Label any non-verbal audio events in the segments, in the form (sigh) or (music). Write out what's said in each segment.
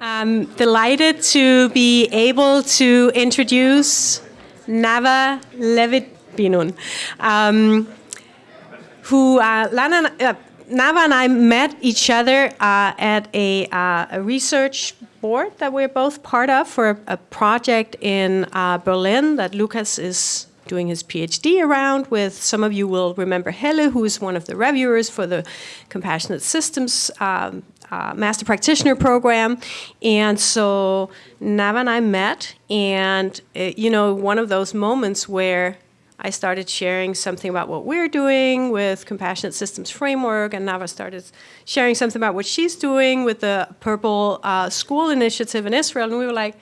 I'm delighted to be able to introduce Nava Levit-Binnun, um, who uh, Lana, uh, Nava and I met each other uh, at a, uh, a, research board that we're both part of for a, a project in uh, Berlin that Lucas is doing his PhD around with. Some of you will remember Helle, who is one of the reviewers for the Compassionate Systems um, uh, Master Practitioner Program. And so Nava and I met, and it, you know, one of those moments where I started sharing something about what we're doing with Compassionate Systems Framework, and Nava started sharing something about what she's doing with the Purple uh, School Initiative in Israel, and we were like,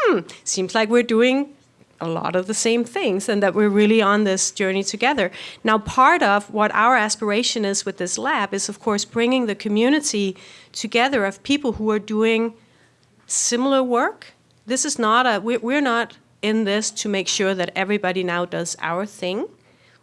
hmm, seems like we're doing a lot of the same things and that we're really on this journey together. Now, part of what our aspiration is with this lab is, of course, bringing the community together of people who are doing similar work. This is not a, we're not in this to make sure that everybody now does our thing.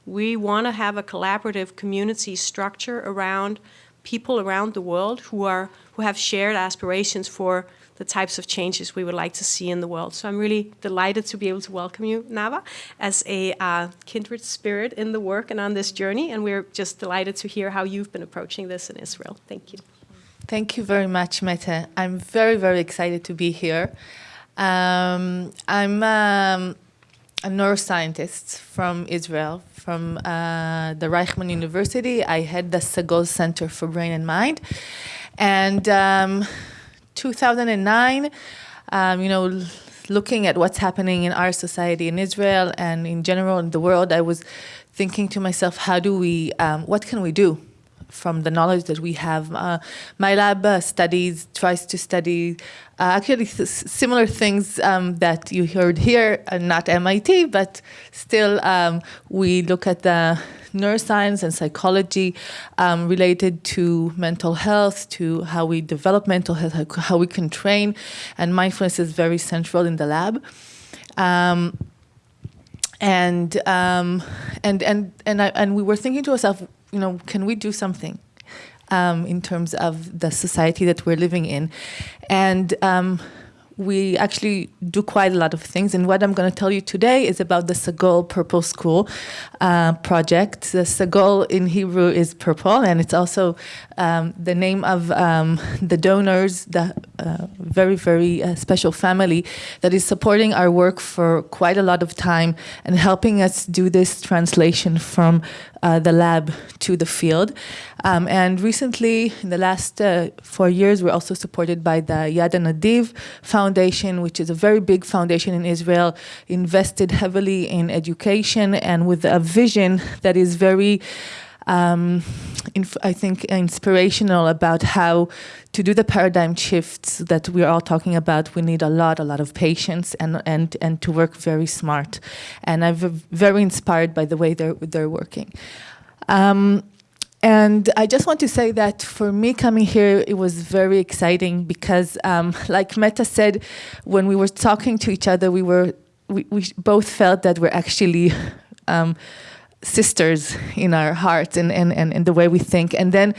We want to have a collaborative community structure around people around the world who are who have shared aspirations for the types of changes we would like to see in the world. So I'm really delighted to be able to welcome you, Nava, as a uh, kindred spirit in the work and on this journey. And we're just delighted to hear how you've been approaching this in Israel. Thank you. Thank you very much, Mette. I'm very, very excited to be here. Um, I'm um, a neuroscientist from Israel, from uh, the Reichman University. I head the Sagol Center for Brain and Mind. And um, 2009, um, you know, looking at what's happening in our society in Israel and in general in the world, I was thinking to myself, how do we, um, what can we do from the knowledge that we have. Uh, my lab uh, studies, tries to study uh, actually similar things um, that you heard here, uh, not MIT, but still um, we look at the neuroscience and psychology um, related to mental health, to how we develop mental health, how we can train, and mindfulness is very central in the lab. Um, and um, and and and I, and we were thinking to ourselves, you know, can we do something um, in terms of the society that we're living in? And um, we actually do quite a lot of things. And what I'm going to tell you today is about the Sagol Purple School uh, project. The in Hebrew is purple, and it's also um, the name of um, the donors, the uh, very, very uh, special family that is supporting our work for quite a lot of time and helping us do this translation from uh, the lab to the field. Um, and recently, in the last uh, four years, we're also supported by the Yad Hanadiv Foundation, which is a very big foundation in Israel, invested heavily in education and with a vision that is very um, I think, inspirational about how to do the paradigm shifts that we're all talking about. We need a lot, a lot of patience and, and, and to work very smart. And I'm very inspired by the way they're, they're working. Um, and I just want to say that for me coming here, it was very exciting because, um, (laughs) like Mette said, when we were talking to each other, we were we, we both felt that we're actually (laughs) um, sisters in our hearts and, and, and, and the way we think. And then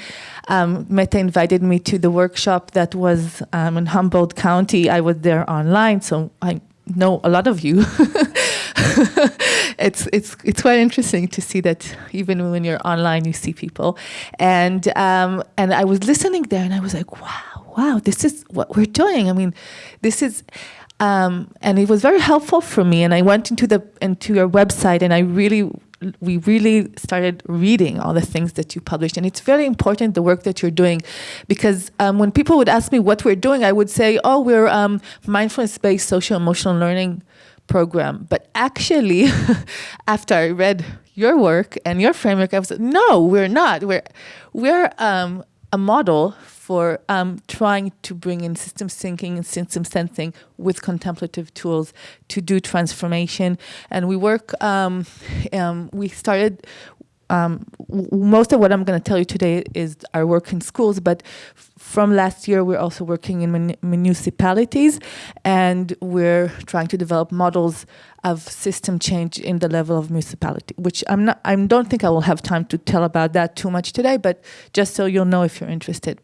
um, Mette invited me to the workshop that was um, in Humboldt County. I was there online, so I know a lot of you. (laughs) it's it's it's quite interesting to see that even when you're online, you see people. And um, and I was listening there, and I was like, wow, wow, this is what we're doing. I mean, this is. Um, and it was very helpful for me. And I went into the into your website, and I really we really started reading all the things that you published. And it's very important, the work that you're doing, because um, when people would ask me what we're doing, I would say, oh, we're um, mindfulness-based social emotional learning program. But actually, (laughs) after I read your work and your framework, I was like, no, we're not. We're, we're um, a model for um, trying to bring in systems thinking and system sensing with contemplative tools to do transformation. And we work, um, um, we started um, most of what I'm going to tell you today is our work in schools, but from last year, we're also working in mun municipalities, and we're trying to develop models of system change in the level of municipality, which I'm not, I don't think I will have time to tell about that too much today, but just so you'll know if you're interested.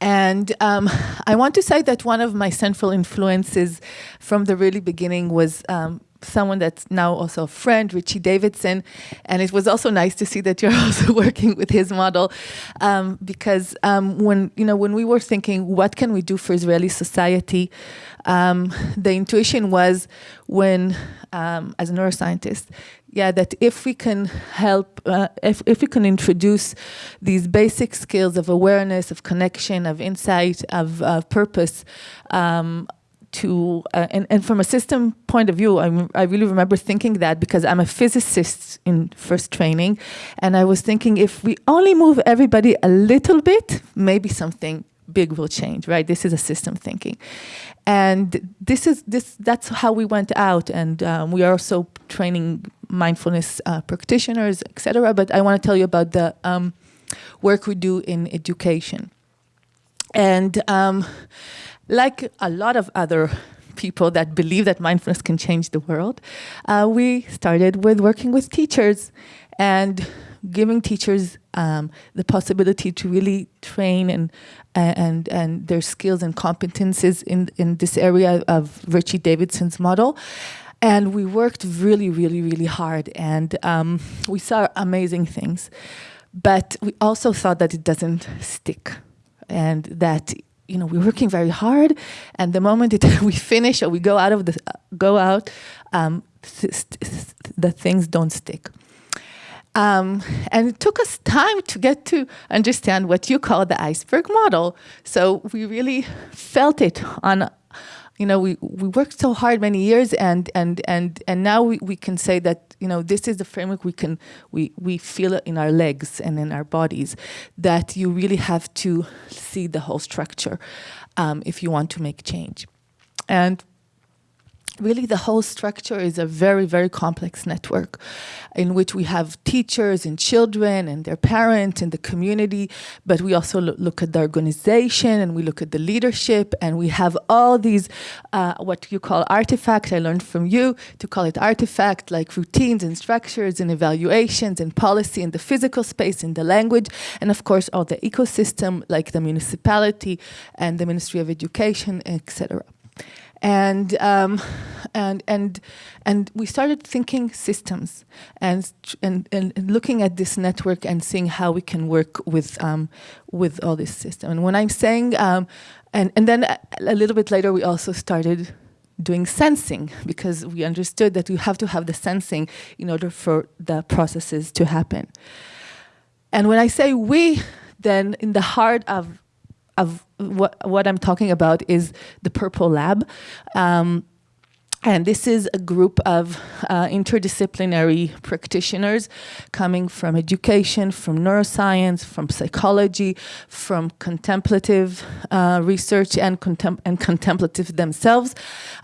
And um, (laughs) I want to say that one of my central influences from the really beginning was um, someone that's now also a friend, Richie Davidson. And it was also nice to see that you're (laughs) also working with his model um, because um, when, you know, when we were thinking, what can we do for Israeli society? Um, the intuition was when, um, as a neuroscientist, yeah, that if we can help, uh, if, if we can introduce these basic skills of awareness, of connection, of insight, of, of purpose, um, to, uh, and, and from a system point of view, I, I really remember thinking that because I'm a physicist in first training, and I was thinking if we only move everybody a little bit, maybe something big will change, right? This is a system thinking. And this is this that's how we went out and um, we are also training mindfulness uh, practitioners, etc. But I want to tell you about the um, work we do in education. And um, like a lot of other people that believe that mindfulness can change the world, uh, we started with working with teachers and giving teachers um, the possibility to really train and and and their skills and competences in in this area of Richie Davidson's model. And we worked really, really, really hard, and um, we saw amazing things. But we also thought that it doesn't stick, and that you know, we're working very hard, and the moment (laughs) we finish or we go out of the go out, um, the things don't stick. Um, and it took us time to get to understand what you call the iceberg model. So we really felt it on you know, we, we worked so hard many years and and and and now we, we can say that, you know, this is the framework we can we we feel in our legs and in our bodies that you really have to see the whole structure um, if you want to make change. And really the whole structure is a very, very complex network in which we have teachers and children and their parents and the community, but we also look at the organization and we look at the leadership and we have all these, uh, what you call artifacts, I learned from you to call it artifact, like routines and structures and evaluations and policy in the physical space, in the language, and of course all the ecosystem like the municipality and the Ministry of Education, etc and um, and and and we started thinking systems and, and and looking at this network and seeing how we can work with um, with all this system. And when I'm saying um, and and then a little bit later we also started doing sensing because we understood that we have to have the sensing in order for the processes to happen. And when I say we, then in the heart of of what, what I'm talking about is the Purple Lab. Um, and this is a group of uh, interdisciplinary practitioners coming from education, from neuroscience, from psychology, from contemplative uh, research and, contem and contemplative themselves.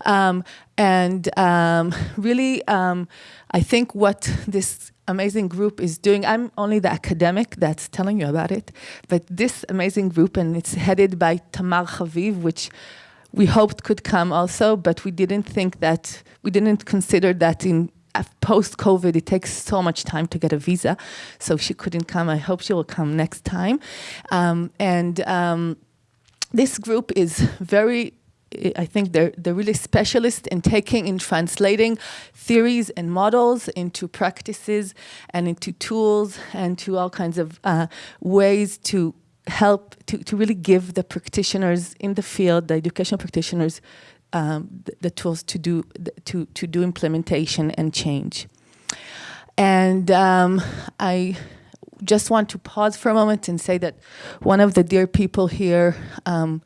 Um, and um, really, um, I think what this amazing group is doing. I'm only the academic that's telling you about it, but this amazing group, and it's headed by Tamar Haviv, which we hoped could come also, but we didn't think that, we didn't consider that in post-COVID, it takes so much time to get a visa, so she couldn't come. I hope she will come next time. Um, and um, this group is very I think they're, they're really specialists in taking, and translating theories and models into practices and into tools and to all kinds of uh, ways to help, to, to really give the practitioners in the field, the educational practitioners, um, the, the, tools to do, to, to do implementation and change. And um, I just want to pause for a moment and say that one of the dear people here um,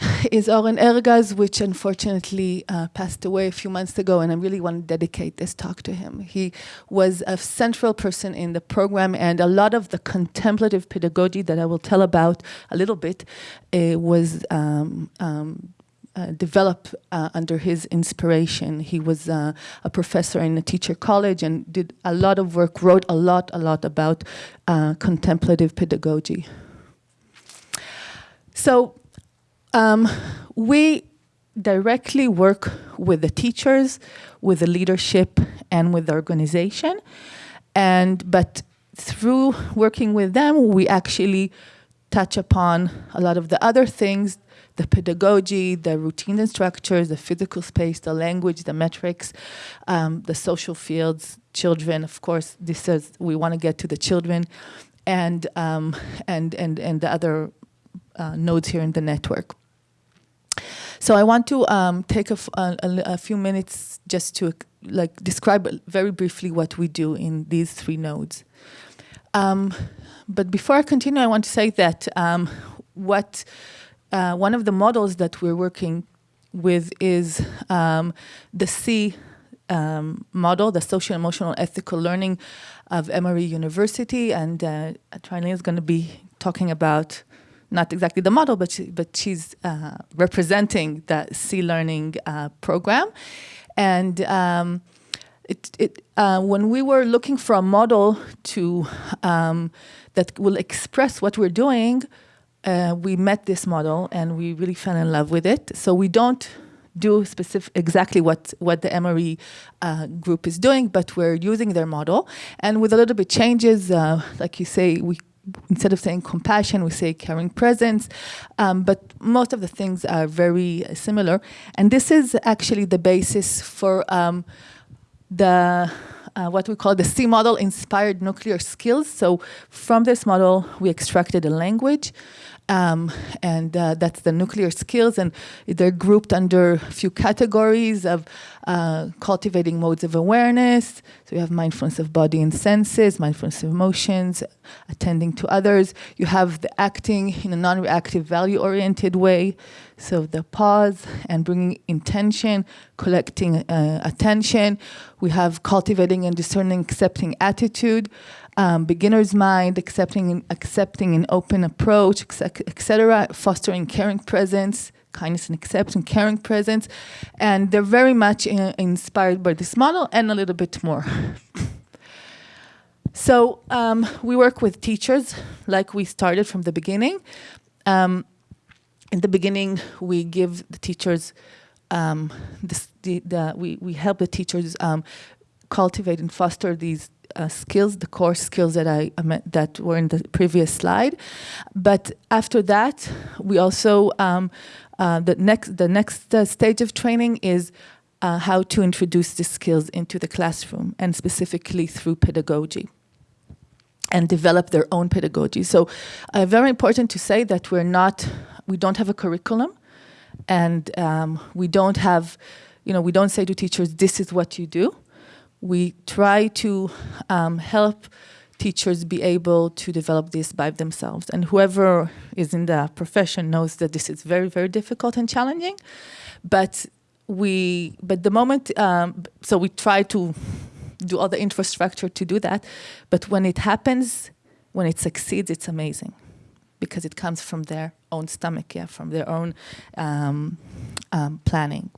(laughs) is Oren Ergas, which unfortunately uh, passed away a few months ago, and I really want to dedicate this talk to him. He was a central person in the program, and a lot of the contemplative pedagogy that I will tell about a little bit uh, was um, um, uh, developed uh, under his inspiration. He was uh, a professor in a teacher college and did a lot of work, wrote a lot, a lot about uh, contemplative pedagogy. So um, we directly work with the teachers, with the leadership, and with the organization. And but through working with them, we actually touch upon a lot of the other things, the pedagogy, the routines and structures, the physical space, the language, the metrics, um, the social fields, children, of course, this is, we want to get to the children, and, um, and, and, and the other uh, nodes here in the network. So I want to um, take a, a, few minutes just to like describe very briefly what we do in these three nodes. Um, but before I continue, I want to say that um, what uh, one of the models that we're working with is um, the SEE um, model, the social emotional ethical learning of Emory University, and uh, Trilene is going to be talking about not exactly the model, but she, but she's uh, representing the SEE learning uh, program, and um, it, it, uh, when we were looking for a model to um, that will express what we're doing, uh, we met this model and we really fell in love with it. So we don't do specific exactly what what the Emory uh, group is doing, but we're using their model and with a little bit changes, uh, like you say, we instead of saying compassion, we say caring presence, um, but most of the things are very similar. And this is actually the basis for um, the uh, what we call the SEE model inspired nuclear skills. So from this model, we extracted a language. Um, and uh, that's the nuclear skills, and they're grouped under a few categories of uh, cultivating modes of awareness. So you have mindfulness of body and senses, mindfulness of emotions, attending to others. You have the acting in a non-reactive, value-oriented way. So the pause and bringing intention, collecting uh, attention. We have cultivating and discerning, accepting attitude um, beginner's mind, accepting, accepting an open approach, etc., fostering caring presence, kindness and acceptance, caring presence, and they're very much in, inspired by this model and a little bit more. (laughs) so um, we work with teachers like we started from the beginning. Um, in the beginning, we give the teachers um, the, the, we, we help the teachers um, cultivate and foster these uh, skills, the core skills that I that were in the previous slide. But after that, we also um, uh, the next the next uh, stage of training is uh, how to introduce the skills into the classroom and specifically through pedagogy and develop their own pedagogy. So uh, very important to say that we're not, we don't have a curriculum and um, we don't have, you know, we don't say to teachers, this is what you do we try to um, help teachers be able to develop this by themselves. And whoever is in the profession knows that this is very, very difficult and challenging. But we, but the moment, um, so we try to do all the infrastructure to do that. But when it happens, when it succeeds, it's amazing because it comes from their own stomach, yeah, from their own um, um planning.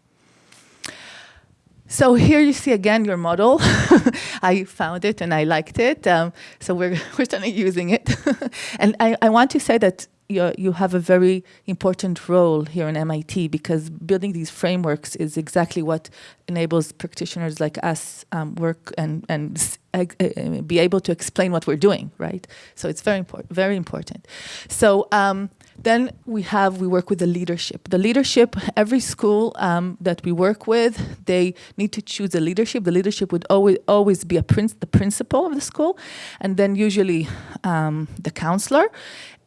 So here you see again your model. (laughs) I found it and I liked it. Um, so we're, (laughs) we're starting using it. (laughs) and I, I want to say that you, you have a very important role here in MIT because building these frameworks is exactly what enables practitioners like us um, work and, and uh, uh, be able to explain what we're doing, right? So it's very important, very important. So um, then we have, we work with the leadership. The leadership, every school um, that we work with, they need to choose a leadership. The leadership would always, always be a prince, the principal of the school, and then usually um, the counselor,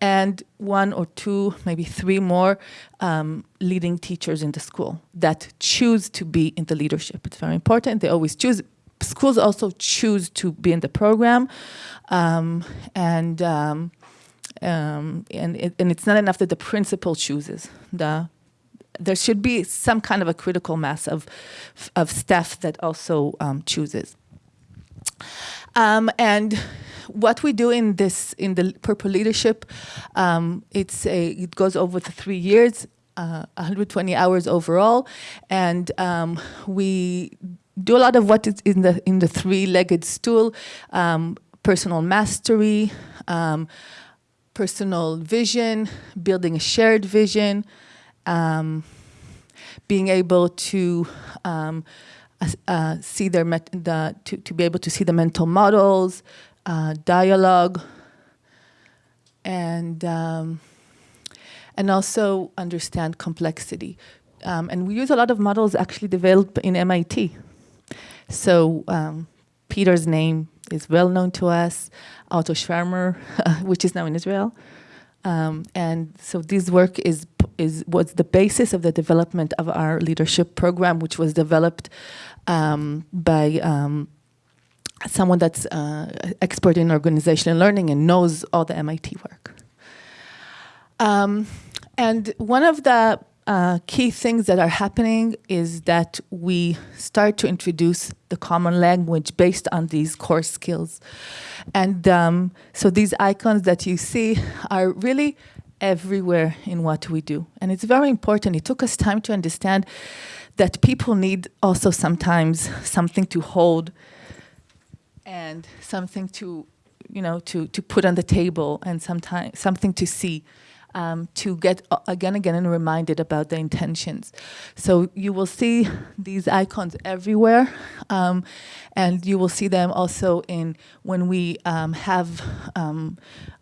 and one or two, maybe three more um, leading teachers in the school that choose to be in the leadership. It's very important. They always choose. Schools also choose to be in the program, um, and um, um, and, it, and it's not enough that the principal chooses. The, there should be some kind of a critical mass of, of staff that also um, chooses. Um, and what we do in this, in the Purple Leadership, um, it's a, it goes over the three years, uh, 120 hours overall, and um, we do a lot of what is in the in the three-legged stool, um, personal mastery, um, personal vision, building a shared vision, um, being able to um, uh, see their the, to, to be able to see the mental models, uh, dialogue, and um, and also understand complexity. Um, and we use a lot of models actually developed in MIT. So um, Peter's name is well known to us, Otto Scharmer, (laughs) which is now in Israel. Um, and so this work is, is was the basis of the development of our leadership program, which was developed um, by um, someone that's uh, expert in organizational learning and knows all the MIT work. Um, and one of the uh, key things that are happening is that we start to introduce the common language based on these core skills. And um, so these icons that you see are really everywhere in what we do. And it's very important. It took us time to understand that people need also sometimes something to hold and something to, you know, to, to put on the table and sometimes something to see um, to get uh, again again and reminded about the intentions. So you will see these icons everywhere, um, and you will see them also in when we um, have um,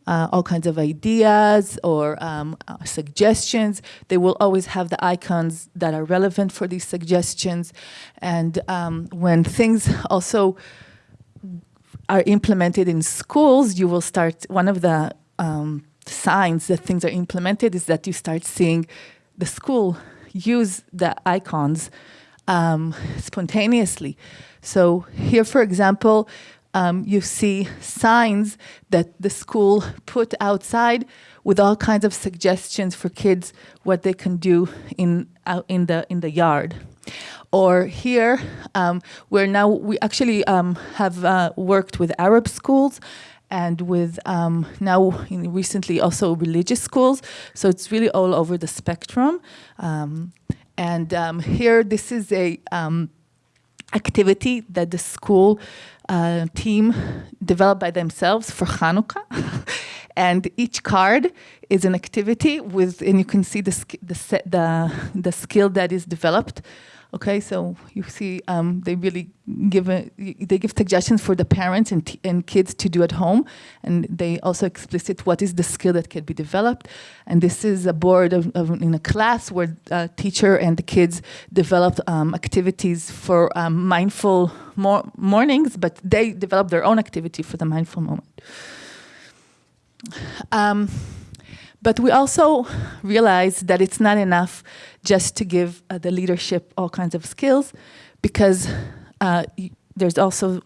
uh, all kinds of ideas or um, uh, suggestions. They will always have the icons that are relevant for these suggestions, and um, when things also are implemented in schools, you will start one of the um, signs that things are implemented is that you start seeing the school use the icons um, spontaneously. So here, for example, um, you see signs that the school put outside with all kinds of suggestions for kids what they can do in out in the in the yard. Or here, um, where now we actually um, have uh, worked with Arab schools and with um, now recently also religious schools. So it's really all over the spectrum. Um, and um, here, this is a um, activity that the school uh, team developed by themselves for Hanukkah. (laughs) and each card is an activity with, and you can see the, the, the, the skill that is developed Okay, so you see, um, they really give a, they give suggestions for the parents and, and kids to do at home, and they also explicit what is the skill that can be developed. And this is a board of, of in a class where a teacher and the kids developed um, activities for um, mindful mor mornings, but they developed their own activity for the mindful moment. Um, but we also realize that it's not enough just to give uh, the leadership all kinds of skills because uh, there's also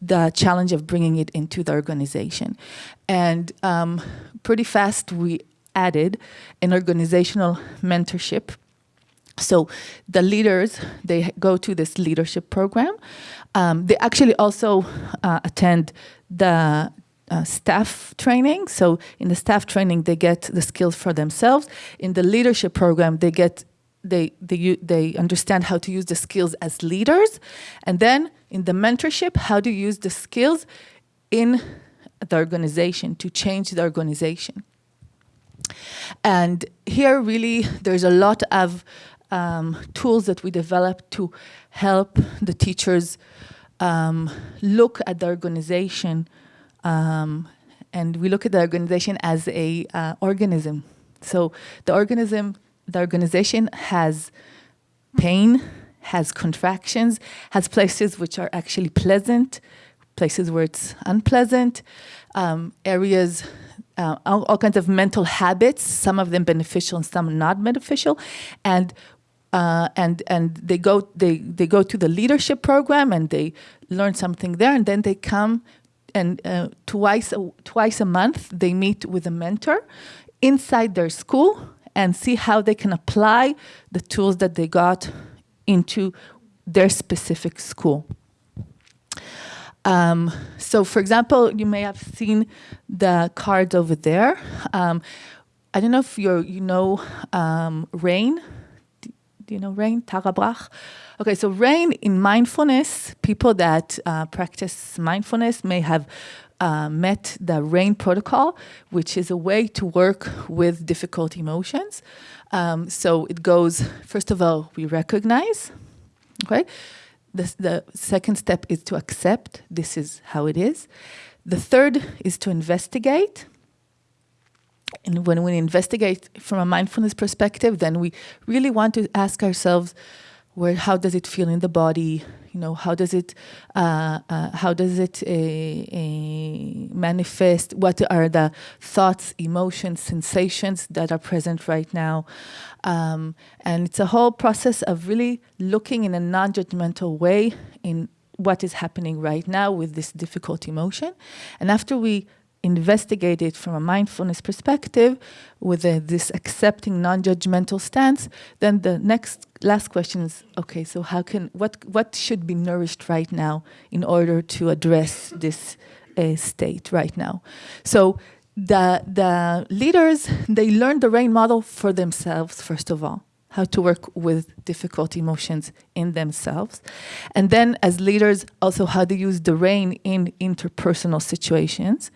the challenge of bringing it into the organization. And um, pretty fast we added an organizational mentorship. So the leaders, they go to this leadership program. Um, they actually also uh, attend the uh, staff training. So in the staff training, they get the skills for themselves. In the leadership program, they get they they they understand how to use the skills as leaders, and then in the mentorship, how to use the skills in the organization to change the organization. And here, really, there's a lot of um, tools that we developed to help the teachers um, look at the organization um, and we look at the organization as a uh, organism. So the organism, the organization has pain, has contractions, has places which are actually pleasant, places where it's unpleasant, um, areas, uh, all, all, kinds of mental habits, some of them beneficial and some not beneficial. And uh, and and they go they they go to the leadership program and they learn something there and then they come and uh, twice, a, twice a month they meet with a mentor inside their school and see how they can apply the tools that they got into their specific school. Um, so for example, you may have seen the cards over there. Um, I don't know if you you know um, RAIN. Do, you know RAIN? Tara Brach? Okay, so RAIN in mindfulness, people that uh, practice mindfulness may have uh, met the RAIN protocol, which is a way to work with difficult emotions. Um, so it goes, first of all, we recognize, okay? The, the second step is to accept, this is how it is. The third is to investigate. And when we investigate from a mindfulness perspective, then we really want to ask ourselves, where how does it feel in the body? You know, how does it uh, uh, how does it uh, uh, manifest? What are the thoughts, emotions, sensations that are present right now? Um, and it's a whole process of really looking in a non-judgmental way in what is happening right now with this difficult emotion. And after we investigate it from a mindfulness perspective with a, this accepting non-judgmental stance, then the next last question is, okay, so how can, what, what should be nourished right now in order to address this uh, state right now? So the, the leaders, they learn the RAIN model for themselves, first of all how to work with difficult emotions in themselves. And then as leaders, also how to use the RAIN in interpersonal situations.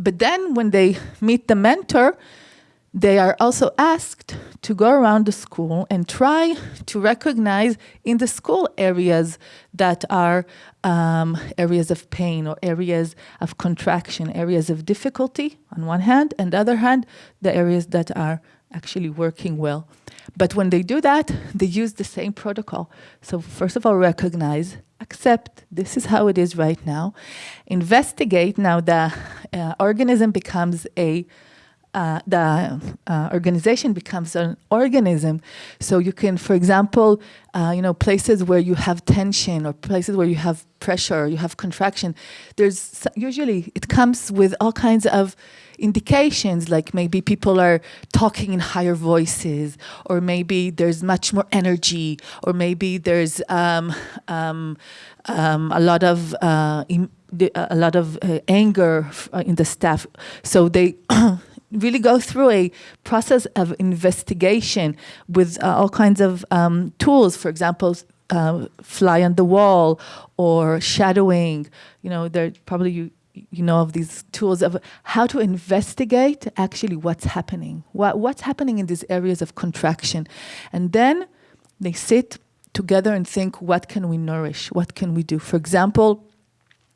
But then when they meet the mentor, they are also asked to go around the school and try to recognize in the school areas that are um, areas of pain or areas of contraction, areas of difficulty on one hand, and the other hand, the areas that are actually working well. But when they do that, they use the same protocol. So first of all, recognize, accept, this is how it is right now. Investigate, now the uh, organism becomes a uh, the uh, organization becomes an organism. So you can, for example, uh, you know, places where you have tension or places where you have pressure, you have contraction, there's usually, it comes with all kinds of indications, like maybe people are talking in higher voices, or maybe there's much more energy, or maybe there's um, um, um, a lot of uh, a lot of uh, anger uh, in the staff. So they (clears throat) really go through a process of investigation with uh, all kinds of um, tools, for example, uh, fly on the wall or shadowing. You know, there probably you you know of these tools of how to investigate actually what's happening, what what's happening in these areas of contraction, and then they sit together and think, what can we nourish? What can we do? For example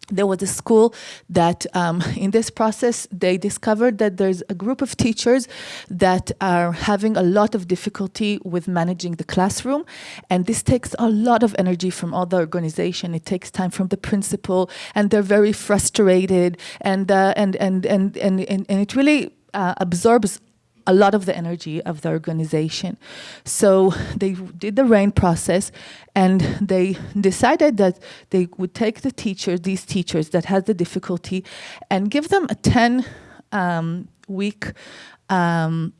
there was a school that um, (laughs) in this process they discovered that there's a group of teachers that are having a lot of difficulty with managing the classroom. And this takes a lot of energy from all the organization. It takes time from the principal and they're very frustrated. And uh, and, and, and and and and it really uh, absorbs a lot of the energy of the organization. So they did the RAIN process and they decided that they would take the teachers, these teachers that had the difficulty and give them a 10 um, week um,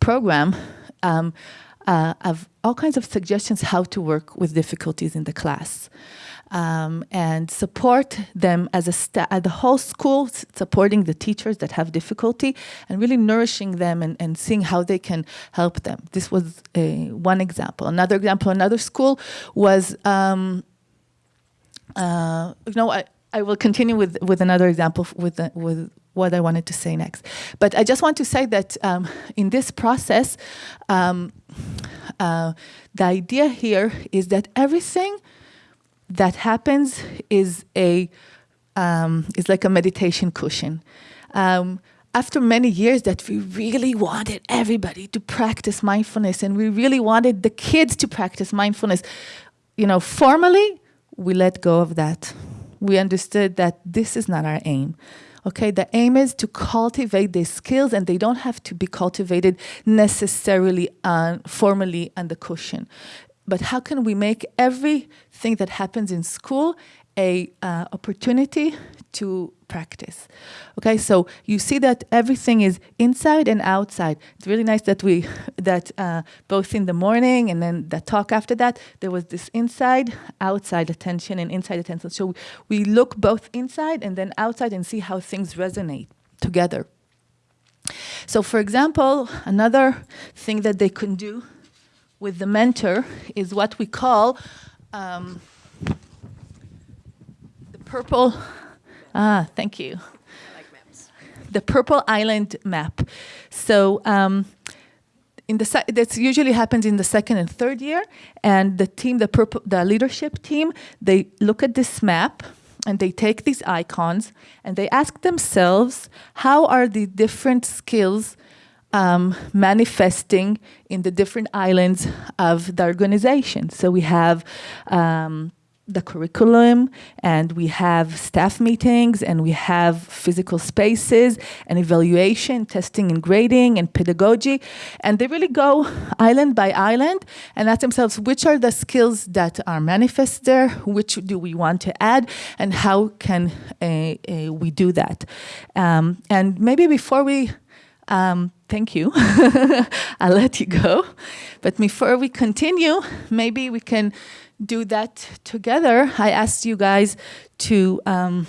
program um, uh, of all kinds of suggestions how to work with difficulties in the class um, and support them as a at the whole school, supporting the teachers that have difficulty and really nourishing them and, and seeing how they can help them. This was a, one example. Another example, another school was, um, uh, you know, I, I will continue with, with another example with, the, with what I wanted to say next. But I just want to say that um, in this process, um, uh, the idea here is that everything that happens is a um, is like a meditation cushion. Um, after many years that we really wanted everybody to practice mindfulness and we really wanted the kids to practice mindfulness, you know, formally, we let go of that. We understood that this is not our aim. Okay, the aim is to cultivate these skills and they don't have to be cultivated necessarily uh, formally on the cushion but how can we make everything that happens in school a uh, opportunity to practice. Okay, so you see that everything is inside and outside. It's really nice that we, that uh, both in the morning and then the talk after that, there was this inside, outside attention and inside attention. So we look both inside and then outside and see how things resonate together. So for example, another thing that they can do with the mentor is what we call um, the purple, ah, thank you. Like the purple island map. So um, in the that usually happens in the second and third year, and the team, the purple, the leadership team, they look at this map and they take these icons and they ask themselves, how are the different skills um, manifesting in the different islands of the organization? So we have um, the curriculum and we have staff meetings and we have physical spaces and evaluation, testing and grading and pedagogy. And they really go island by island and ask themselves which are the skills that are manifest there, which do we want to add, and how can uh, uh, we do that. Um, and maybe before we um, thank you. (laughs) I'll let you go. But before we continue, maybe we can do that together, I asked you guys to um,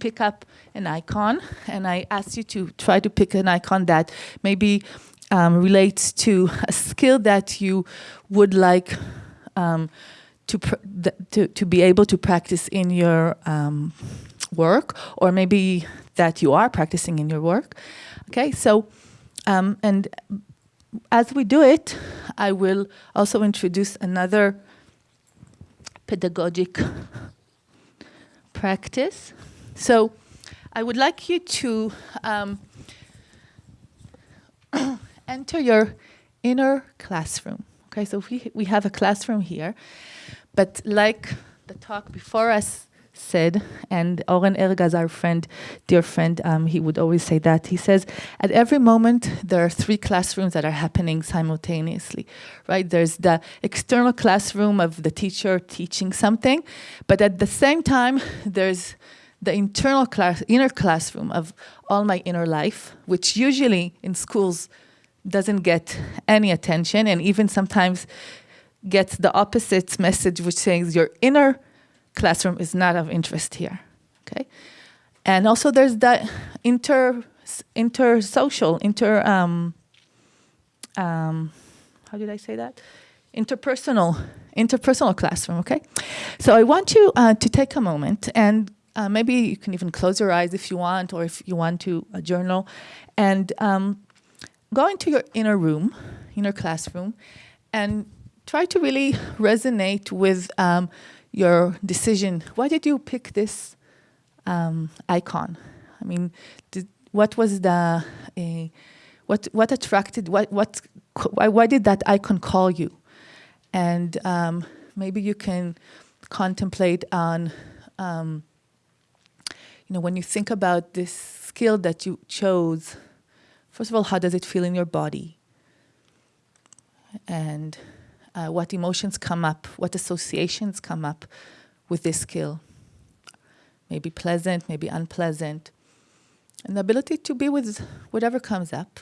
pick up an icon, and I asked you to try to pick an icon that maybe um, relates to a skill that you would like um, to, to, to be able to practice in your um, work, or maybe that you are practicing in your work. Okay, so, um, and as we do it, I will also introduce another pedagogic practice. So I would like you to um, (coughs) enter your inner classroom. Okay, so we, we have a classroom here, but like the talk before us said, and Oren Ergas, our friend, dear friend, um, he would always say that. He says, at every moment, there are three classrooms that are happening simultaneously, right? There's the external classroom of the teacher teaching something, but at the same time, there's the internal class, inner classroom of all my inner life, which usually in schools doesn't get any attention, and even sometimes gets the opposite message, which says your inner classroom is not of interest here, okay? And also there's that inter, inter-social, inter, um, um, how did I say that? Interpersonal, interpersonal classroom, okay? So I want you uh, to take a moment and uh, maybe you can even close your eyes if you want, or if you want to journal, and um, go into your inner room, inner classroom, and try to really resonate with um, your decision. Why did you pick this um, icon? I mean, did, what was the, uh, what, what attracted, what, what, why, why did that icon call you? And um, maybe you can contemplate on, um, you know, when you think about this skill that you chose, first of all, how does it feel in your body? And uh, what emotions come up, what associations come up with this skill. Maybe pleasant, maybe unpleasant. And the ability to be with whatever comes up.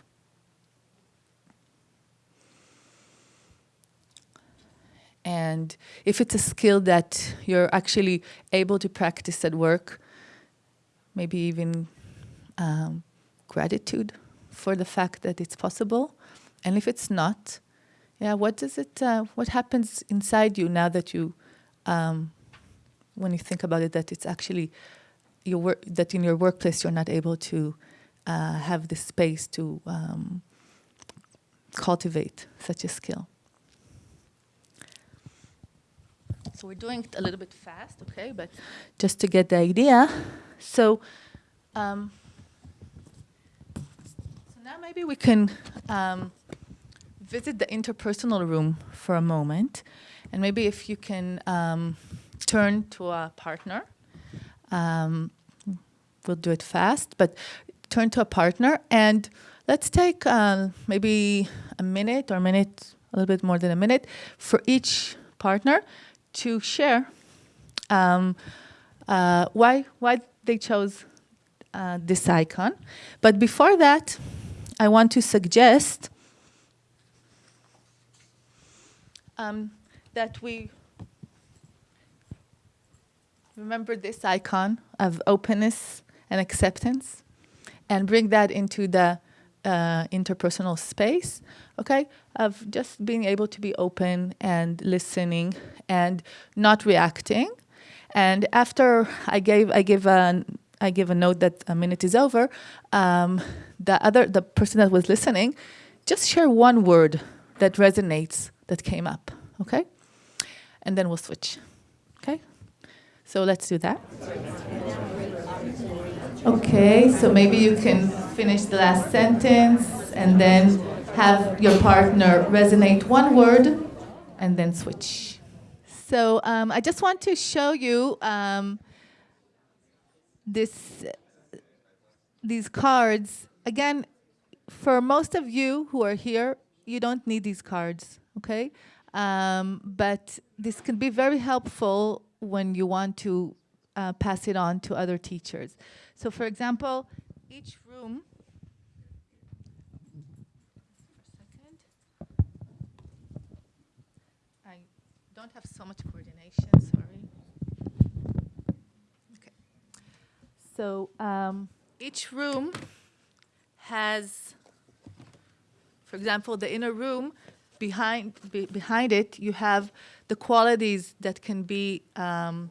And if it's a skill that you're actually able to practice at work, maybe even um, gratitude for the fact that it's possible. And if it's not, yeah, what does it, uh, what happens inside you now that you, um, when you think about it, that it's actually your work, that in your workplace you're not able to uh, have the space to um, cultivate such a skill. So we're doing it a little bit fast, okay, but just to get the idea. So, um, so now maybe we can um, visit the interpersonal room for a moment. And maybe if you can um, turn to a partner. Um, we'll do it fast, but turn to a partner and let's take uh, maybe a minute or a minute, a little bit more than a minute for each partner to share um, uh, why, why they chose uh, this icon. But before that, I want to suggest um, that we remember this icon of openness and acceptance and bring that into the uh, interpersonal space, okay, of just being able to be open and listening and not reacting. And after I gave, I give a, I give a note that a minute is over, um, the other, the person that was listening, just share one word that resonates that came up, okay? And then we'll switch, okay? So let's do that. Okay, so maybe you can finish the last sentence and then have your partner resonate one word and then switch. So um, I just want to show you um, this, these cards. Again, for most of you who are here, you don't need these cards, okay? Um, but this can be very helpful when you want to uh, pass it on to other teachers. So for example, each room I don't have so much coordination, sorry. Okay. So um, each room has, for example, the inner room, behind, be, behind it, you have the qualities that can be um,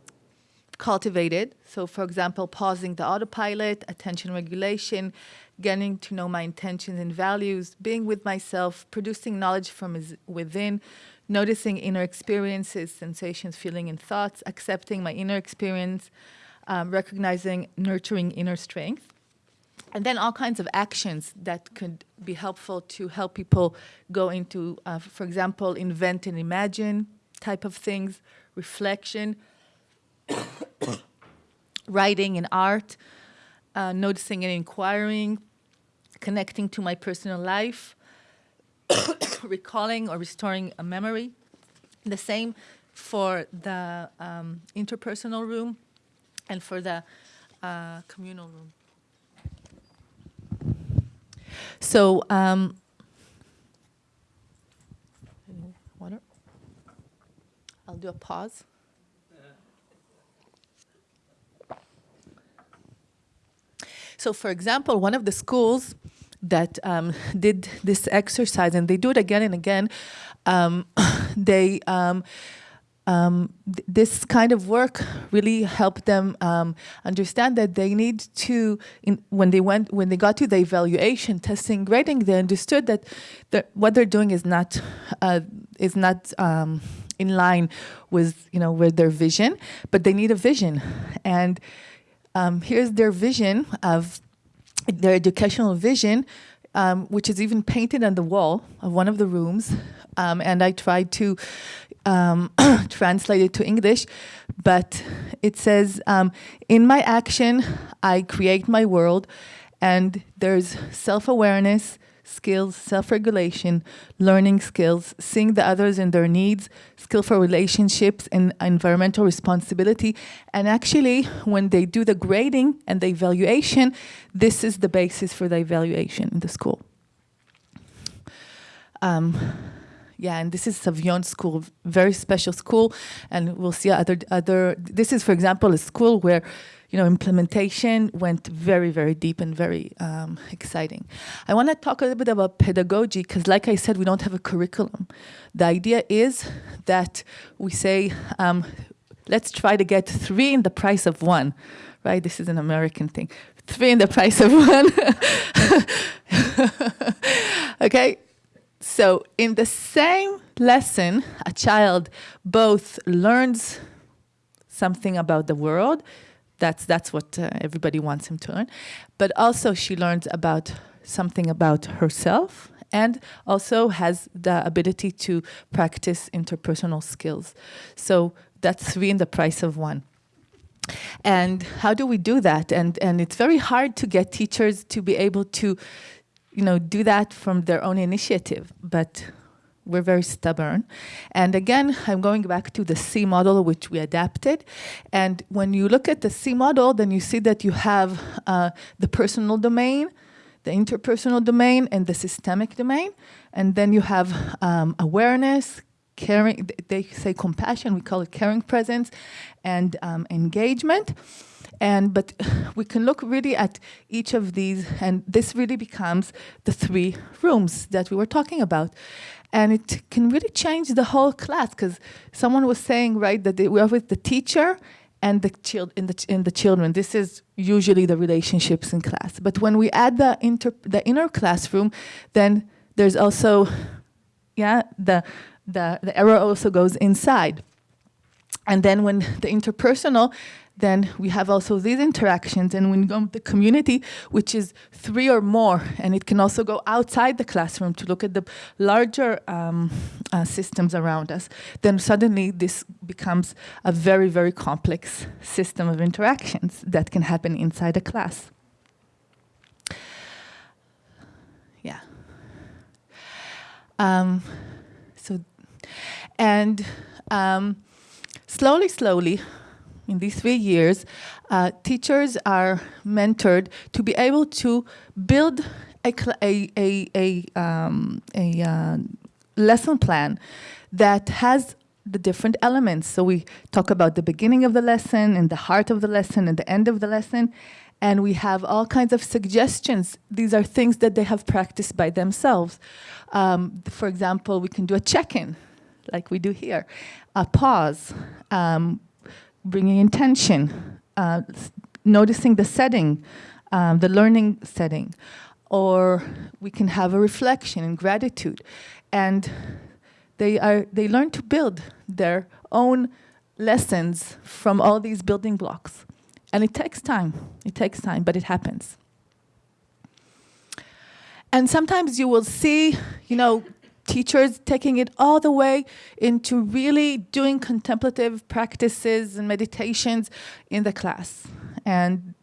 cultivated. So for example, pausing the autopilot, attention regulation, getting to know my intentions and values, being with myself, producing knowledge from within, noticing inner experiences, sensations, feeling, and thoughts, accepting my inner experience, um, recognizing, nurturing inner strength. And then all kinds of actions that could be helpful to help people go into, uh, for example, invent and imagine type of things, reflection, (coughs) writing and art, uh, noticing and inquiring, connecting to my personal life, (coughs) recalling or restoring a memory. The same for the um, interpersonal room and for the uh, communal room. So, um? I'll do a pause. So for example, one of the schools that um, (laughs) did this exercise, and they do it again and again, um, (laughs) they um, th this kind of work really helped them um, understand that they need to, in, when they went, when they got to the evaluation, testing, grading, they understood that what they're doing is not, uh, is not um, in line with, you know, with their vision, but they need a vision. And um, here's their vision of their educational vision, um, which is even painted on the wall of one of the rooms. Um, and I tried to um, (coughs) translate it to English, but it says, um, in my action, I create my world, and there's self-awareness, skills, self-regulation, learning skills, seeing the others and their needs, skillful relationships, and environmental responsibility. And actually, when they do the grading and the evaluation, this is the basis for the evaluation in the school. Um, yeah, and this is Savion School, very special school, and we'll see other, other, this is, for example, a school where you know, implementation went very, very deep and very um, exciting. I want to talk a little bit about pedagogy because, like I said, we don't have a curriculum. The idea is that we say, um, let's try to get three in the price of one, right? This is an American thing. Three in the price of one. (laughs) okay, so in the same lesson, a child both learns something about the world, that's, that's what uh, everybody wants him to learn. But also she learns about something about herself and also has the ability to practice interpersonal skills. So that's three in the price of one. And how do we do that? And, and it's very hard to get teachers to be able to, you know, do that from their own initiative. But we're very stubborn. And again, I'm going back to the SEE model, which we adapted. And when you look at the SEE model, then you see that you have uh, the personal domain, the interpersonal domain, and the systemic domain. And then you have um, awareness, caring, they say compassion, we call it caring presence, and um, engagement. And, but (laughs) we can look really at each of these, and this really becomes the three rooms that we were talking about. And it can really change the whole class because someone was saying, right, that we are with the teacher and the, child in the, in the children. This is usually the relationships in class. But when we add the, inter the inner classroom, then there's also, yeah, the, the, the error also goes inside. And then when the interpersonal, then we have also these interactions. And when you go the community, which is three or more, and it can also go outside the classroom to look at the larger um, uh, systems around us, then suddenly this becomes a very, very complex system of interactions that can happen inside a class. Yeah. Um, so, and um, slowly, slowly, in these three years, uh, teachers are mentored to be able to build a, a, a, a, um, a uh, lesson plan that has the different elements. So we talk about the beginning of the lesson and the heart of the lesson and the end of the lesson. And we have all kinds of suggestions. These are things that they have practiced by themselves. Um, for example, we can do a check-in, like we do here, a pause, um, bringing intention, uh, noticing the setting, um, the learning setting, or we can have a reflection and gratitude. And they, are, they learn to build their own lessons from all these building blocks. And it takes time, it takes time, but it happens. And sometimes you will see, you know, teachers taking it all the way into really doing contemplative practices and meditations in the class. And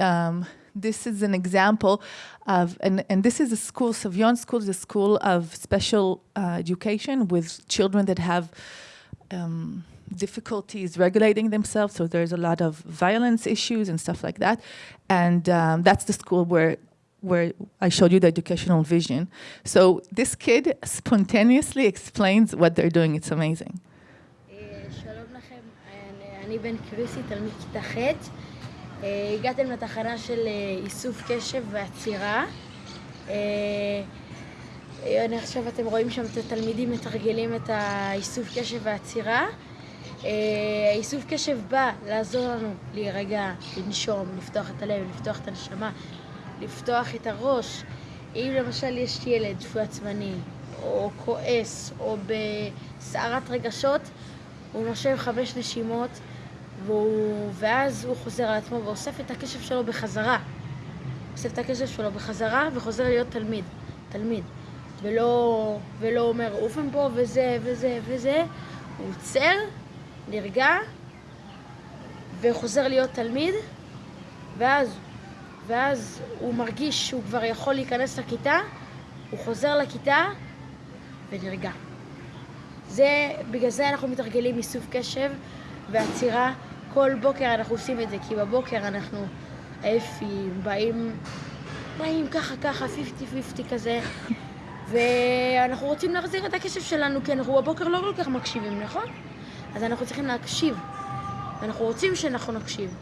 um, this is an example of, and, and this is a school, Savion School is a school of special uh, education with children that have um, difficulties regulating themselves, so there's a lot of violence issues and stuff like that. And um, that's the school where where I showed you the educational vision. So this kid spontaneously explains what they're doing. It's amazing. לכם, אני בן קריסי, תלמיד כיתה ח'. הגעתם לתחנה של איסוף קשב ועצירה. אני עכשיו אתם רואים שם את התלמידים מתרגלים את האיסוף קשב והעצירה. האיסוף קשב בא לעזור לנו להירגע, לנשום, לפתוח את הלב, לפתוח את הנשמה, לפתוח את הראש. אם למשל יש ילד שהוא עצמני, או כועס, או בסערת רגשות, הוא נושב חמש נשימות, והוא, ואז הוא חוזר על עצמו ואוסף את הקשב שלו בחזרה. אוסף את הקשב שלו בחזרה וחוזר להיות תלמיד. תלמיד. ולא, ולא אומר עוף מפה וזה וזה וזה, הוא עוצר, נרגע, וחוזר להיות תלמיד, ואז ואז הוא מרגיש שהוא כבר יכול להיכנס לכיתה, הוא חוזר לכיתה ונרגע. זה, בגלל זה אנחנו מתרגלים איסוף קשב ועצירה. כל בוקר אנחנו עושים את זה, כי בבוקר אנחנו עייפים, באים, באים ככה ככה, 50-50 כזה, ואנחנו רוצים להחזיר את הקשב שלנו, כי אנחנו בבוקר לא כל כך מקשיבים, נכון? אז אנחנו צריכים להקשיב, אנחנו רוצים שאנחנו נקשיב.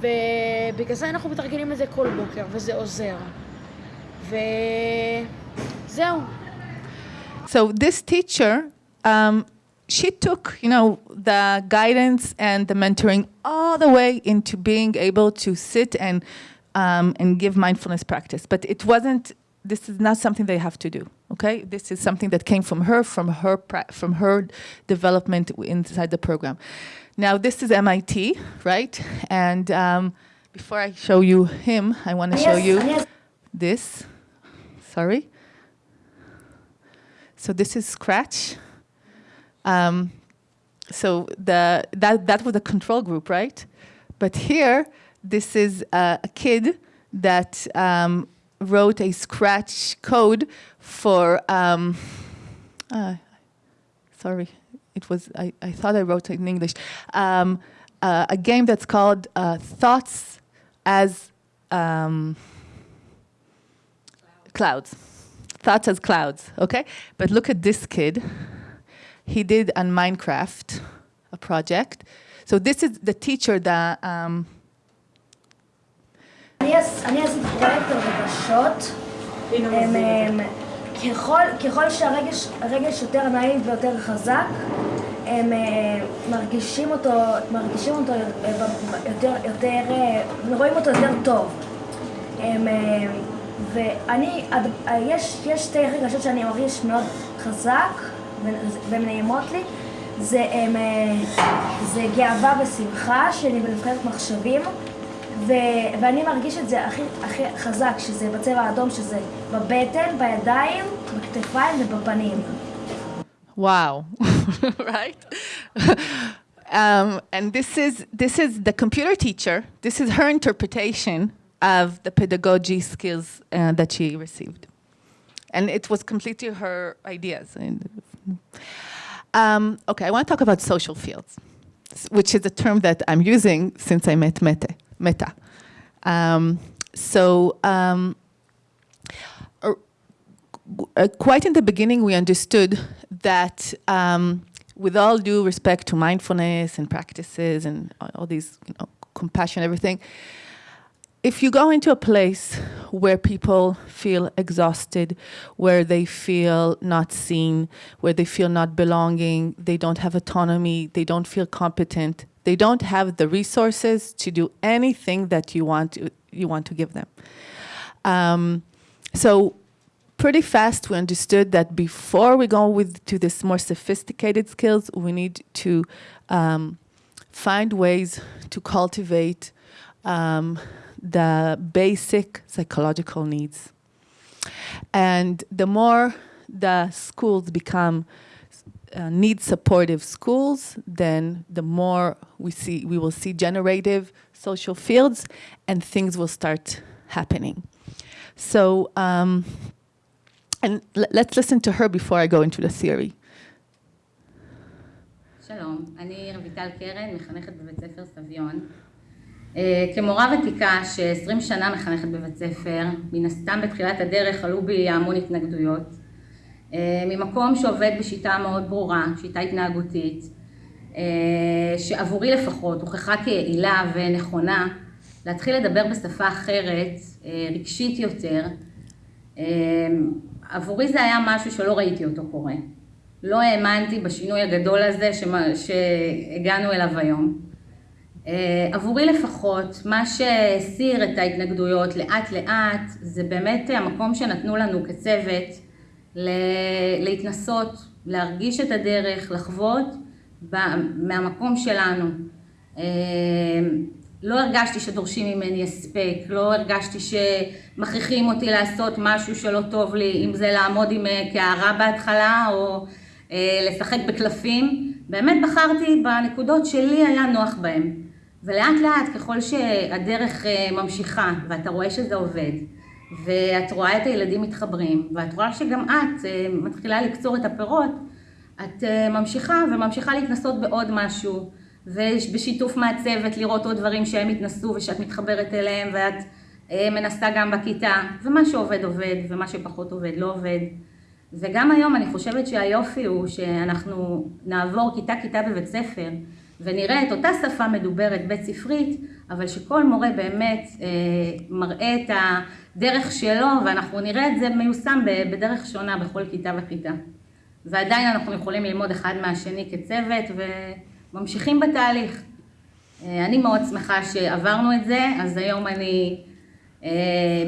ובגלל זה אנחנו מתרגלים את זה כל בוקר, וזה עוזר. וזהו. So this teacher, um, she took, you know, the guidance and the mentoring all the way into being able to sit and um, and give mindfulness practice. But it wasn't. This is not something they have to do. Okay, this is something that came from her, from her, from her development inside the program. Now this is MIT, right? And um, before I show you him, I want to show you this. Sorry. So this is Scratch. Um, so the that that was a control group, right? But here, this is a kid that um, wrote a Scratch code for. Um, uh, sorry, it was, I, I thought I wrote it in English, um, uh, a game that's called uh, Thoughts as um, clouds. Thoughts as clouds, okay? But look at this kid. He did on Minecraft, a project. So this is the teacher that... Um, אני עשיתי פרויקט על רגשות. ככל, ככל שהרגש יותר נעים ויותר חזק, הם מרגישים אותו, מרגישים אותו יותר, יותר, רואים אותו יותר טוב. הם, ואני, יש, יש שתי רגשות שאני מרגיש מאוד חזק והן נעימות לי, זה, הם, זה גאווה ושמחה שאני בנבחרת מחשבים, ו, ואני מרגיש את זה הכי, הכי חזק, שזה בצבע האדום, שזה בבטן, בידיים, בכתפיים ובפנים. Wow, (laughs) right? um, and this is, this is the computer teacher, this is her interpretation of the pedagogy skills uh, that she received. And it was completely her ideas. Um, okay, I want to talk about social fields, which is a term that I'm using since I met Mette. Mette. Um, so. Um, uh, quite in the beginning, we understood that um, with all due respect to mindfulness and practices and all these, you know, compassion, everything, if you go into a place where people feel exhausted, where they feel not seen, where they feel not belonging, they don't have autonomy, they don't feel competent, they don't have the resources to do anything that you want to, you want to give them. Um, so pretty fast we understood that before we go with to this more sophisticated skills, we need to um, find ways to cultivate um, the basic psychological needs. And the more the schools become uh, need supportive schools, then the more we see we will see generative social fields and things will start happening. So um, and let's listen to her before I go into the theory. שלום, אני רויטל קרן, מחנכת בבית ספר סביון. Uh, כמורה ותיקה ש-20 שנה מחנכת בבית ספר, מן הסתם בתחילת הדרך עלו בי המון התנגדויות. Uh, ממקום שעובד בשיטה מאוד ברורה, שיטה התנהגותית, uh, שעבורי לפחות הוכחה כיעילה ונכונה, להתחיל לדבר בשפה אחרת, רגשית יותר, עבורי זה היה משהו שלא ראיתי אותו קורה. לא האמנתי בשינוי הגדול הזה שהגענו אליו היום. אה, עבורי לפחות, מה שהסיר את ההתנגדויות לאט לאט, זה באמת המקום שנתנו לנו כצוות להתנסות, להרגיש את הדרך, לחוות מהמקום שלנו. אה, לא הרגשתי שדורשים ממני הספק, לא הרגשתי שמכריחים אותי לעשות משהו שלא טוב לי, אם זה לעמוד עם אה, קערה בהתחלה או אה, לשחק בקלפים. באמת בחרתי בנקודות שלי היה נוח בהן. ולאט לאט ככל שהדרך ממשיכה ואתה רואה שזה עובד ואת רואה את הילדים מתחברים ואת רואה שגם את מתחילה לקצור את הפירות, את ממשיכה וממשיכה להתנסות בעוד משהו. ובשיתוף מהצוות לראות עוד דברים שהם התנסו ושאת מתחברת אליהם ואת אה, מנסה גם בכיתה, ומה שעובד עובד ומה שפחות עובד לא עובד. וגם היום אני חושבת שהיופי הוא שאנחנו נעבור כיתה-כיתה בבית ספר ונראה את אותה שפה מדוברת בית ספרית, אבל שכל מורה באמת אה, מראה את הדרך שלו ואנחנו נראה את זה מיושם בדרך שונה בכל כיתה וכיתה. ועדיין אנחנו יכולים ללמוד אחד מהשני כצוות ו... ממשיכים בתהליך. אה, אני מאוד שמחה שעברנו את זה, אז היום אני אה,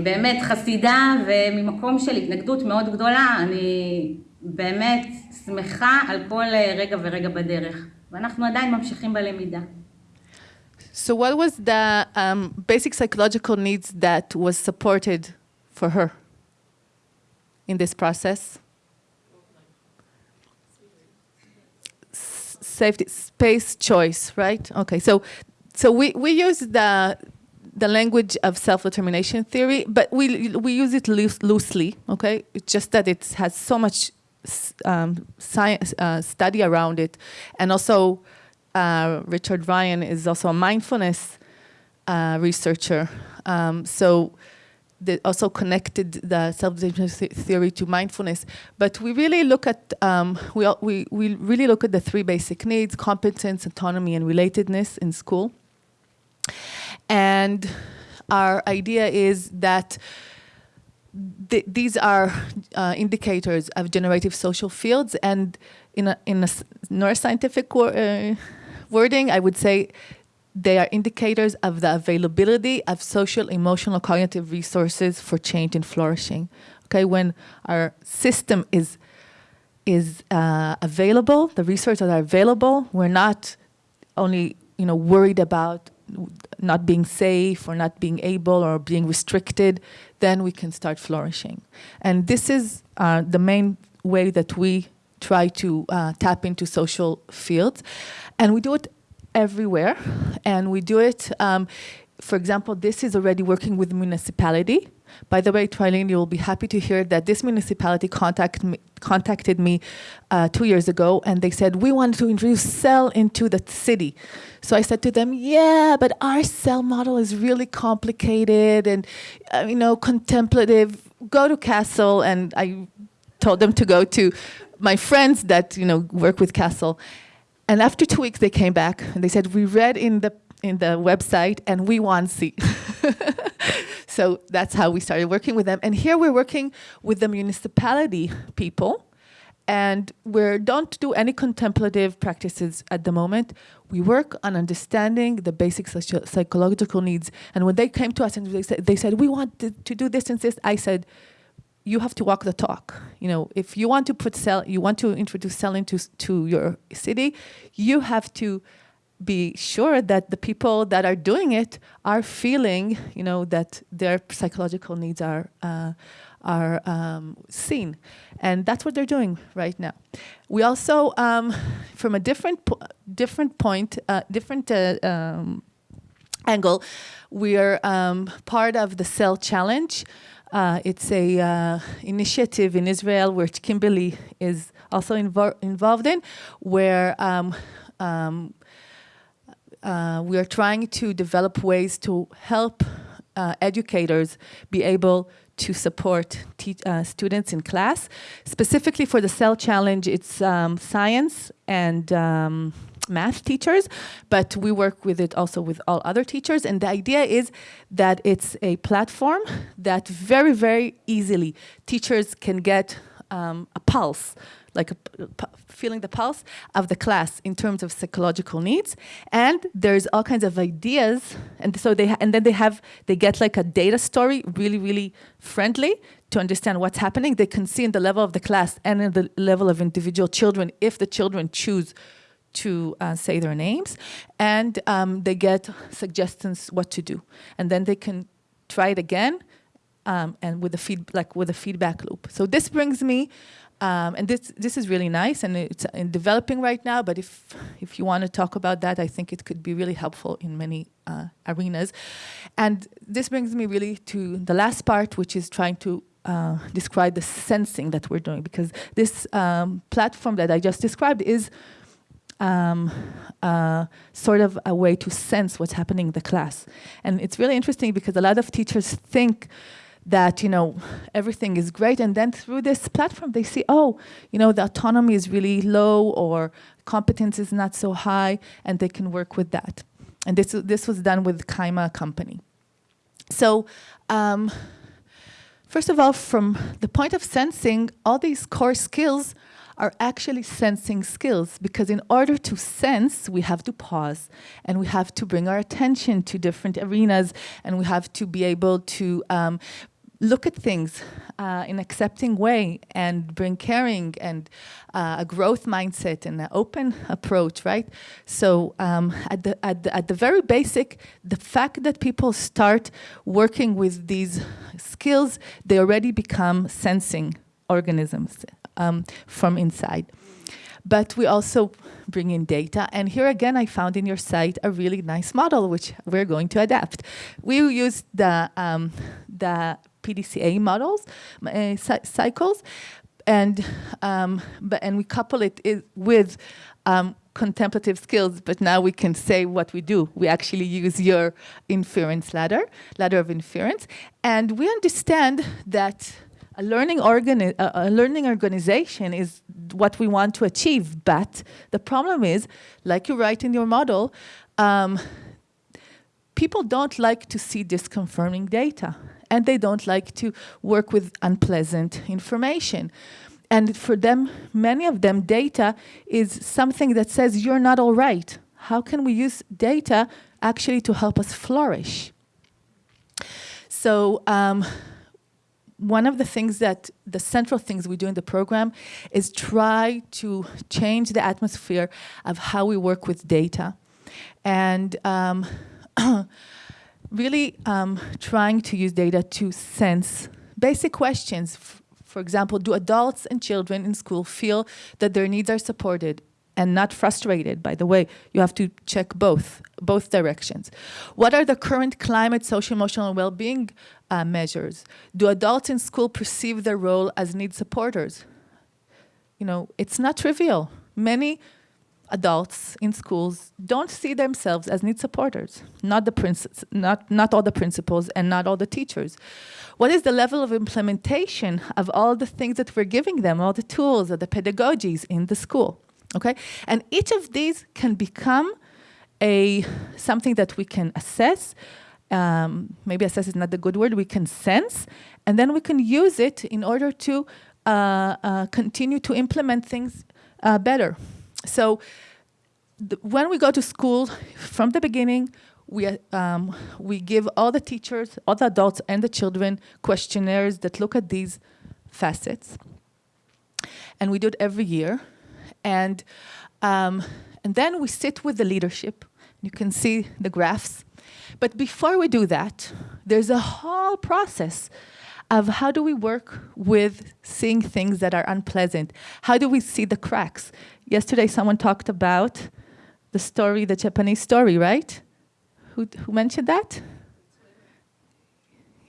באמת חסידה וממקום של התנגדות מאוד גדולה, אני באמת שמחה על כל רגע ורגע בדרך, ואנחנו עדיין ממשיכים בלמידה. So what was the um, basic psychological needs that was supported for her in this process? safety space choice, right? Okay, so so we, we use the the language of self-determination theory, but we we use it loose, loosely. Okay, it's just that it has so much um, science uh, study around it, and also uh, Richard Ryan is also a mindfulness uh, researcher. Um, so they also connected the self-determination theory to mindfulness. But we really look at, um, we, we, we really look at the three basic needs, competence, autonomy, and relatedness in school. And our idea is that th these are uh, indicators of generative social fields and in a, in a neuroscientific uh, wording, I would say they are indicators of the availability of social, emotional, cognitive resources for change and flourishing. Okay, when our system is is uh, available, the resources are available. We're not only you know worried about not being safe or not being able or being restricted, then we can start flourishing. And this is uh, the main way that we try to uh, tap into social fields. And we do it everywhere. And we do it, um, for example, this is already working with municipality. By the way, Trilene, you'll be happy to hear that this municipality contact me, contacted me uh, two years ago and they said, we want to introduce SEL into the city. So I said to them, yeah, but our SEL model is really complicated and, uh, you know, contemplative. Go to CASEL. And I told them to go to my friends that, you know, work with CASEL. And after two weeks, they came back and they said, we read in the in the website and we want SEE. (laughs) so that's how we started working with them. And here we're working with the municipality people and we don't do any contemplative practices at the moment. We work on understanding the basic psychological needs. And when they came to us and they said, they said we want to, to do this and this, I said, you have to walk the talk. You know, if you want to put SEL, you want to introduce SEL into to your city, you have to be sure that the people that are doing it are feeling, you know, that their psychological needs are uh, are um, seen, and that's what they're doing right now. We also, um, from a different po different point, uh, different uh, um, angle, we are um, part of the SEL Challenge. Uh, it's a uh, initiative in Israel which Kimberly is also invo involved in, where um, um, uh, we are trying to develop ways to help uh, educators be able to support uh, students in class. Specifically for the SEL challenge, it's um, science and um, math teachers, but we work with it also with all other teachers. And the idea is that it's a platform that very, very easily teachers can get um, a pulse like feeling the pulse of the class in terms of psychological needs. And there's all kinds of ideas. And so they, and then they have, they get like a data story, really, really friendly to understand what's happening. They can see in the level of the class and in the level of individual children if the children choose to uh, say their names. And um, they get suggestions what to do. And then they can try it again um, and with the feed, like with a feedback loop. So this brings me um, and this this is really nice and it's in developing right now, but if if you want to talk about that, I think it could be really helpful in many uh, arenas. And this brings me really to the last part, which is trying to uh, describe the sensing that we're doing, because this um, platform that I just described is um, uh, sort of a way to sense what's happening in the class. And it's really interesting because a lot of teachers think that you know everything is great. And then through this platform they see oh you know the autonomy is really low or competence is not so high and they can work with that. And this this was done with Kaima company. So um, first of all from the point of sensing all these core skills are actually sensing skills because in order to sense, we have to pause and we have to bring our attention to different arenas and we have to be able to um, look at things uh, in accepting way and bring caring and uh, a growth mindset and an open approach, right? So um, at, the, at, the, at the very basic, the fact that people start working with these skills, they already become sensing organisms um, from inside. But we also bring in data. And here again, I found in your site a really nice model, which we're going to adapt. We use the, um, the PDCA models, uh, cycles, and um, but and we couple it with um, contemplative skills, but now we can say what we do. We actually use your inference ladder, ladder of inference, and we understand that a learning, organi a learning organization is what we want to achieve, but the problem is, like you write in your model, um, people don't like to see disconfirming data and they don't like to work with unpleasant information. And for them, many of them, data is something that says you're not all right. How can we use data actually to help us flourish? So um, one of the things that the central things we do in the program is try to change the atmosphere of how we work with data and um, (clears throat) really um, trying to use data to sense basic questions. For example, do adults and children in school feel that their needs are supported and not frustrated? By the way, you have to check both, both directions. What are the current climate, social, emotional, well-being uh, measures? Do adults in school perceive their role as need supporters? You know, it's not trivial. Many adults in schools don't see themselves as need supporters, not, the princes, not, not all the principals and not all the teachers. What is the level of implementation of all the things that we're giving them, all the tools or the pedagogies in the school, okay? And each of these can become a something that we can assess, um, maybe assess is not the good word, we can sense, and then we can use it in order to uh, uh, continue to implement things uh, better. So when we go to school, from the beginning, we, um, we give all the teachers, all the adults and the children questionnaires that look at these facets. And we do it every year. And, um, and then we sit with the leadership. You can see the graphs. But before we do that, there's a whole process of how do we work with seeing things that are unpleasant? How do we see the cracks? Yesterday, someone talked about the story, the Japanese story, right? Who, who mentioned that?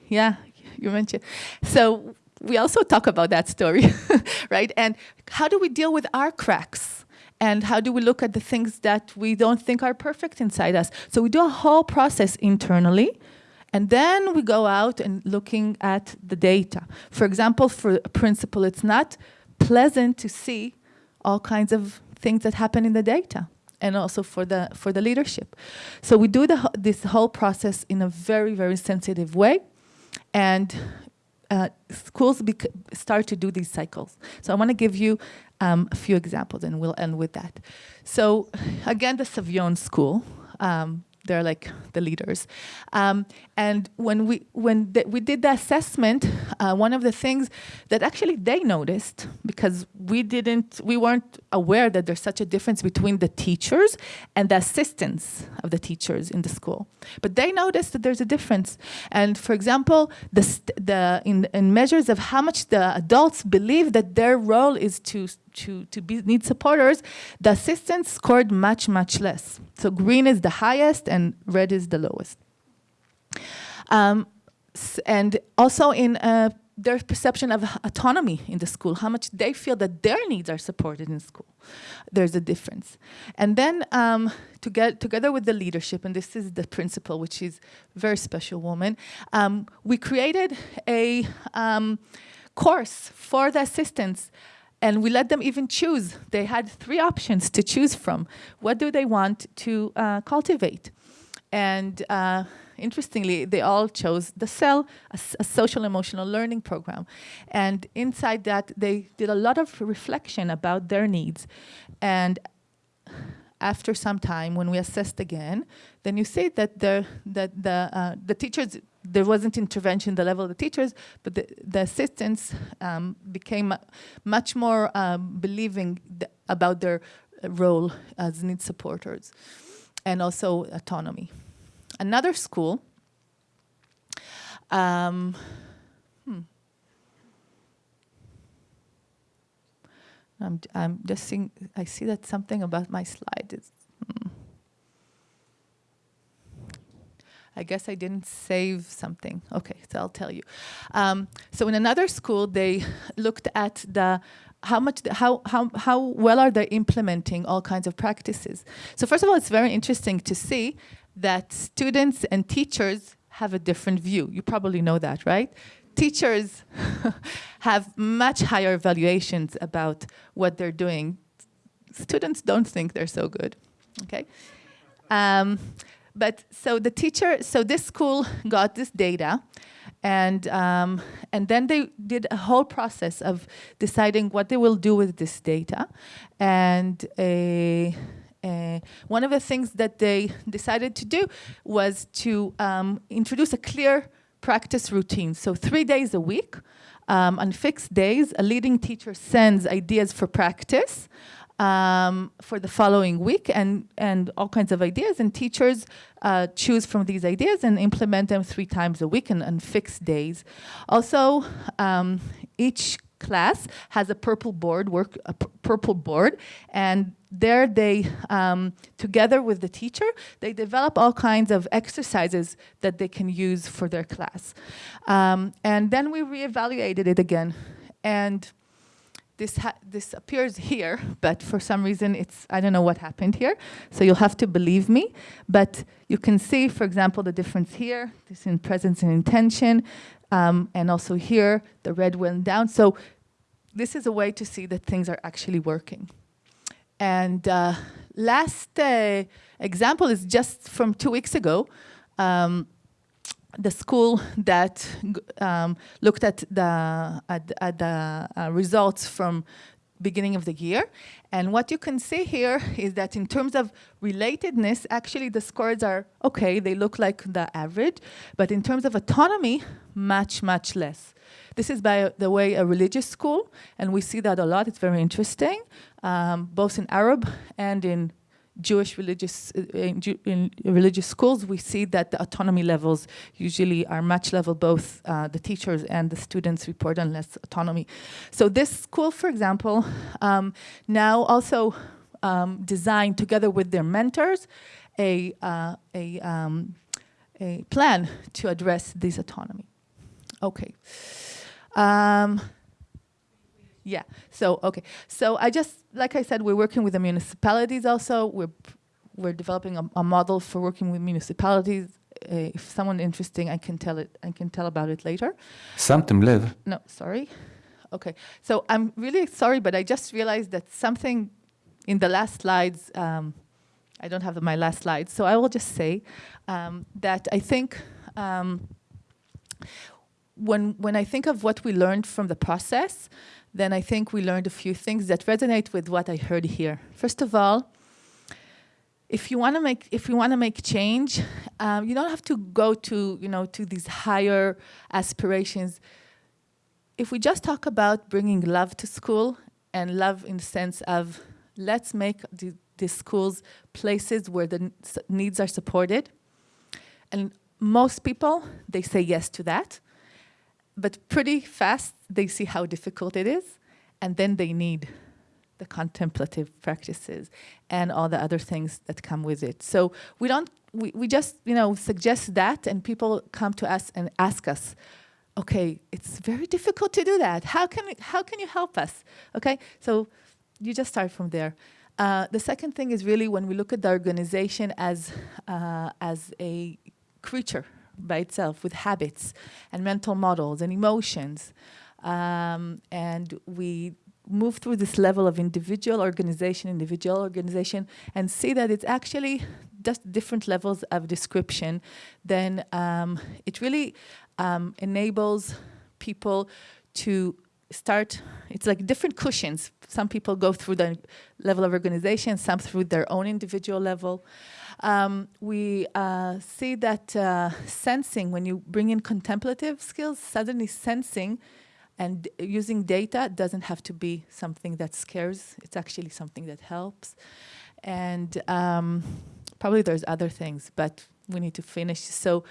Yeah, you mentioned. So we also talk about that story, (laughs) right? And how do we deal with our cracks? And how do we look at the things that we don't think are perfect inside us? So we do a whole process internally and then we go out and looking at the data. For example, for a principal, it's not pleasant to see all kinds of things that happen in the data and also for the for the leadership. So we do the, this whole process in a very, very sensitive way. And uh, schools start to do these cycles. So I want to give you um, a few examples and we'll end with that. So again, the Savion School, um, they're like the leaders. Um, and when we when we did the assessment, uh, one of the things that actually they noticed because we didn't we weren't aware that there's such a difference between the teachers and the assistants of the teachers in the school. But they noticed that there's a difference. And for example, the the in, in measures of how much the adults believe that their role is to to, to be, need supporters, the assistants scored much, much less. So green is the highest and red is the lowest. Um, and also in uh, their perception of autonomy in the school, how much they feel that their needs are supported in school. There's a difference. And then um, to get, together with the leadership, and this is the principal, which is very special woman, um, we created a um, course for the assistants and we let them even choose. They had three options to choose from. What do they want to uh, cultivate? And uh, interestingly, they all chose the SEL, a, a, social emotional learning program. And inside that, they did a lot of reflection about their needs. And after some time, when we assessed again, then you see that the, that the, uh, the teachers there wasn't intervention the level of the teachers, but the, the assistants um, became much more um, believing th about their role as need supporters and also autonomy. Another school, um, hmm. I'm, I'm just seeing, I see that something about my slide is, hmm. I guess I didn't save something. Okay, so I'll tell you. Um, so in another school, they looked at the how much, how, how, how well are they implementing all kinds of practices. So first of all, it's very interesting to see that students and teachers have a different view. You probably know that, right? Teachers (laughs) have much higher evaluations about what they're doing. Students don't think they're so good, okay? Um, but so the teacher, so this school got this data and, um, and then they did a whole process of deciding what they will do with this data. And a, a, one of the things that they decided to do was to um, introduce a clear practice routine. So three days a week, um, on fixed days, a leading teacher sends ideas for practice um, for the following week and, and all kinds of ideas. And teachers uh, choose from these ideas and implement them three times a week and on fixed days. Also, um, each class has a purple board, work a purple board, and there they, um, together with the teacher, they develop all kinds of exercises that they can use for their class. Um, and then we reevaluated it again. And this, this appears here, but for some reason it's, I don't know what happened here. So you'll have to believe me. But you can see, for example, the difference here, this in presence and intention, um, and also here, the red went down. So this is a way to see that things are actually working. And uh, last uh, example is just from two weeks ago. Um, the school that um, looked at the, at, at the uh, results from beginning of the year. And what you can see here is that in terms of relatedness, actually the scores are okay, they look like the average, but in terms of autonomy, much, much less. This is, by the way, a religious school, and we see that a lot, it's very interesting, um, both in Arab and in Jewish religious uh, in, religious schools, we see that the autonomy levels usually are much level. Both uh, the teachers and the students report on less autonomy. So this school, for example, um, now also um, designed together with their mentors a uh, a um, a plan to address this autonomy. Okay. Yeah, so, okay. So I just, like I said, we're working with the municipalities also. We're, we're developing a, a model for working with municipalities. Uh, if someone interesting, I can tell it, I can tell about it later. Something live. No, sorry. Okay, so I'm really sorry, but I just realized that something in the last slides, um, I don't have my last slides, so I will just say um, that I think um, when, when I think of what we learned from the process, then I think we learned a few things that resonate with what I heard here. First of all, if you want to make if you want to make change, um, you don't have to go to you know to these higher aspirations. If we just talk about bringing love to school and love in the sense of let's make the, the schools places where the needs are supported, and most people they say yes to that but pretty fast they see how difficult it is, and then they need the contemplative practices and all the other things that come with it. So we don't, we, we just, you know, suggest that and people come to us and ask us, okay, it's very difficult to do that. How can, how can you help us? Okay, so you just start from there. Uh, the second thing is really when we look at the organization as, uh, as a creature, by itself with habits and mental models and emotions. Um, and we move through this level of individual organization, individual organization, and see that it's actually just different levels of description, then um, it really um, enables people to start, it's like different cushions. Some people go through the level of organization, some through their own individual level. Um, we uh, see that uh, sensing, when you bring in contemplative skills, suddenly sensing and using data doesn't have to be something that scares. It's actually something that helps. And um, probably there's other things, but we need to finish. So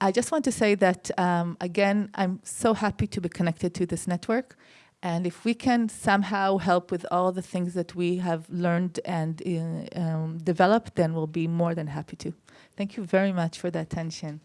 I just want to say that, um, again, I'm so happy to be connected to this network. And if we can somehow help with all the things that we have learned and uh, um, developed, then we'll be more than happy to. Thank you very much for the attention.